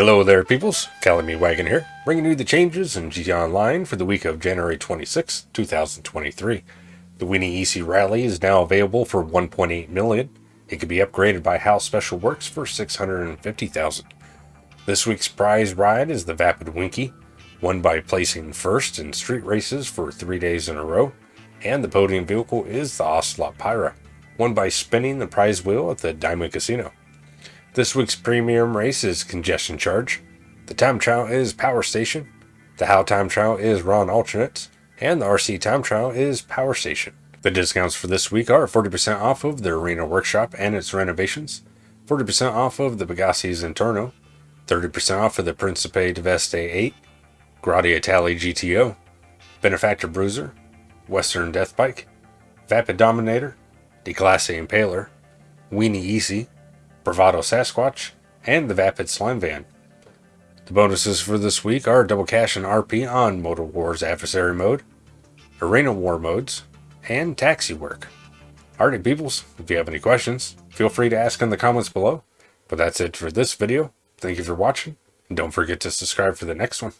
Hello there, peoples. Calamity Wagon here, bringing you the changes in GT Online for the week of January 26, 2023. The Weeny Issi Rally is now available for 1.8 million. It can be upgraded by Hao's Special Works for 650,000. This week's prize ride is the Vapid Winky, won by placing first in street races for three days in a row, and the podium vehicle is the Ocelot Pariah, won by spinning the prize wheel at the Diamond Casino. This week's premium race is Congestion Charge. The time trial is Power Station. The How time trial is Ron Alternates. And the RC time trial is Power Station. The discounts for this week are 40% off of the Arena Workshop and its renovations, 40% off of the Pegassi's Intorno, 30% off of the Principe Veste 8, Grotti Itali GTO, Benefactor Bruiser, Western Death Bike, Vapid Dominator, Declasse Impaler, Weeny Issi, Bravado Sasquatch, and the Vapid Slamvan. The bonuses for this week are double cash and RP on Motor Wars Adversary Mode, Arena War modes, and Taxi Work. Alright peoples, if you have any questions, feel free to ask in the comments below. But that's it for this video. Thank you for watching, and don't forget to subscribe for the next one.